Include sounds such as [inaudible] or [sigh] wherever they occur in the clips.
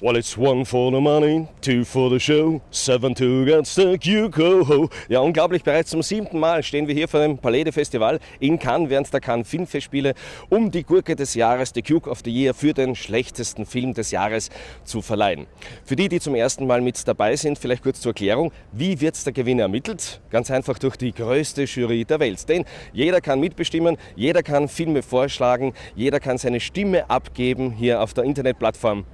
Well, it's one for the money, two for the show, seven to get the Cuco. Ja, unglaublich, bereits zum siebten Mal stehen wir hier vor dem Palais Festival in Cannes während der Cannes Filmfestspiele, um die Gurke des Jahres, the Cuke of the Year, für den schlechtesten Film des Jahres zu verleihen. Für die, die zum ersten Mal mit dabei sind, vielleicht kurz zur Erklärung, wie wird der Gewinner ermittelt? Ganz einfach durch die größte Jury der Welt. Denn jeder kann mitbestimmen, jeder kann Filme vorschlagen, jeder kann seine Stimme abgeben hier auf der Internetplattform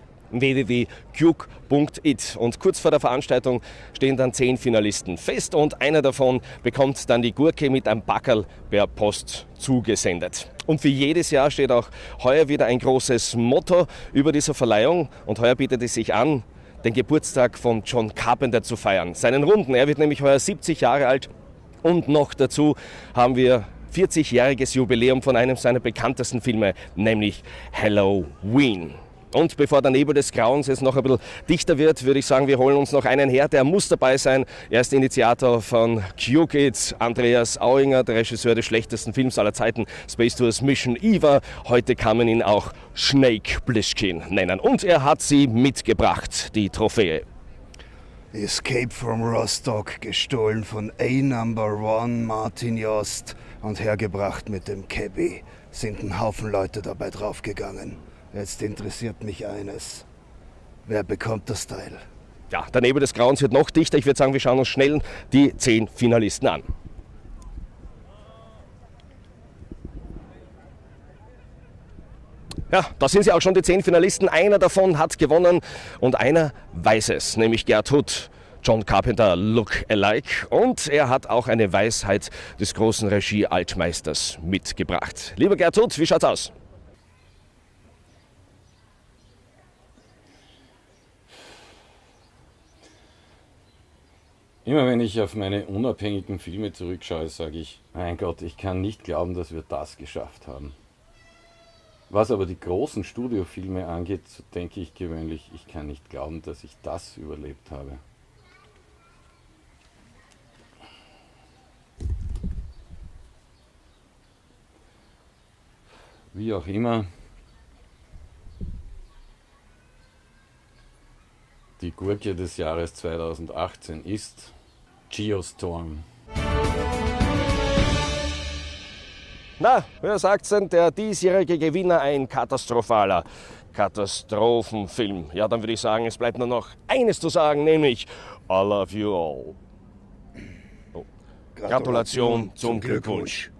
www.cuke.it. Und kurz vor der Veranstaltung stehen dann zehn Finalisten fest und einer davon bekommt dann die Gurke mit einem Backerl per Post zugesendet. Und wie jedes Jahr steht auch heuer wieder ein großes Motto über dieser Verleihung und heuer bietet es sich an, den Geburtstag von John Carpenter zu feiern. Seinen Runden. Er wird nämlich heuer 70 Jahre alt und noch dazu haben wir 40-jähriges Jubiläum von einem seiner bekanntesten Filme, nämlich Halloween. Und bevor der Nebel des Grauens jetzt noch ein bisschen dichter wird, würde ich sagen, wir holen uns noch einen her, der muss dabei sein. Er ist Initiator von Q-Kids, Andreas Auinger, der Regisseur des schlechtesten Films aller Zeiten, Space Tours Mission Eva. Heute kann man ihn auch Snake Plissken nennen. Und er hat sie mitgebracht, die Trophäe. Escape from Rostock, gestohlen von A Number One Martin Jost und hergebracht mit dem Cabby. Sind ein Haufen Leute dabei draufgegangen. Jetzt interessiert mich eines. Wer bekommt das Teil? Ja, der Nebel des Grauens wird noch dichter. Ich würde sagen, wir schauen uns schnell die zehn Finalisten an. Ja, da sind sie auch schon die zehn Finalisten. Einer davon hat gewonnen und einer weiß es, nämlich Gerd Hutt. John Carpenter Look Alike und er hat auch eine Weisheit des großen Regie-Altmeisters mitgebracht. Lieber Gerd Hutt, wie schaut's aus? Immer wenn ich auf meine unabhängigen Filme zurückschaue, sage ich, mein Gott, ich kann nicht glauben, dass wir das geschafft haben. Was aber die großen Studiofilme angeht, so denke ich gewöhnlich, ich kann nicht glauben, dass ich das überlebt habe. Wie auch immer, die Gurke des Jahres 2018 ist Geostorm. Na, wer sagt's denn? Der diesjährige Gewinner ein katastrophaler Katastrophenfilm. Ja, dann würde ich sagen, es bleibt nur noch eines zu sagen, nämlich I love you all. Oh. Gratulation, Gratulation zum Glückwunsch.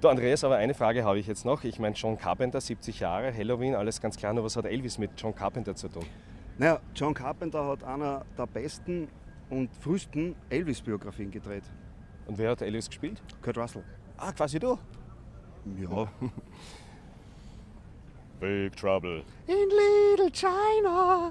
Du Andreas, aber eine Frage habe ich jetzt noch. Ich meine, John Carpenter, 70 Jahre, Halloween, alles ganz klar, nur was hat Elvis mit John Carpenter zu tun? Naja, John Carpenter hat einer der besten und frühesten Elvis-Biografien gedreht. Und wer hat Elvis gespielt? Kurt Russell. Ah, quasi du? Ja. [laughs] Big Trouble. In Little China.